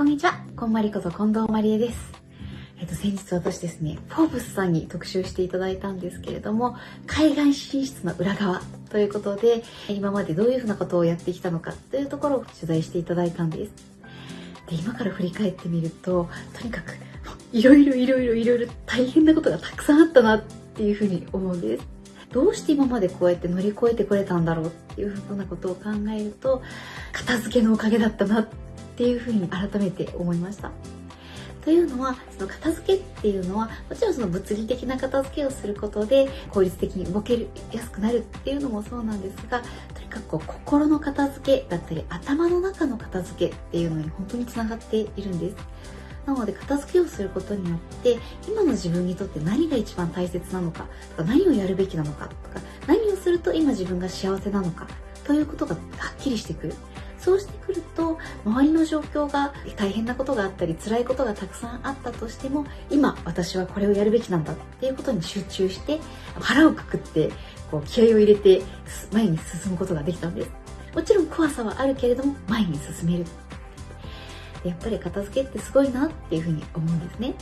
こんにちは。こんまりこと近藤まりえです。えっと、先日私ですね、フォーブスさんに特集していただいたんですけれども、海外進出の裏側ということで、今までどういうふうなことをやってきたのかというところを取材していただいたんです。で、今から振り返ってみると、とにかく、いろいろいろいろいろいろ大変なことがたくさんあったなっていうふうに思うんです。どうして今までこうやって乗り越えてこれたんだろうっていうふうなことを考えると、片付けのおかげだったなっていうふうに改めて思いました。というのはその片付けっていうのはもちろんその物理的な片付けをすることで効率的に動けやすくなるっていうのもそうなんですがとにかくこう心の片付けだったり頭の中の片付けっていうのに本当につながっているんです。なので片付けをすることによって今の自分にとって何が一番大切なのかとか何をやるべきなのかとか何をすると今自分が幸せなのかということがはっきりしてくるそうしてくると周りの状況が大変なことがあったり辛いことがたくさんあったとしても今私はこれをやるべきなんだっていうことに集中して腹をくくってこう気合を入れて前に進むことができたんです。もちろん怖さはあるけれども前に進める。やっぱり片付けってすごいなっていうふうに思うんですね。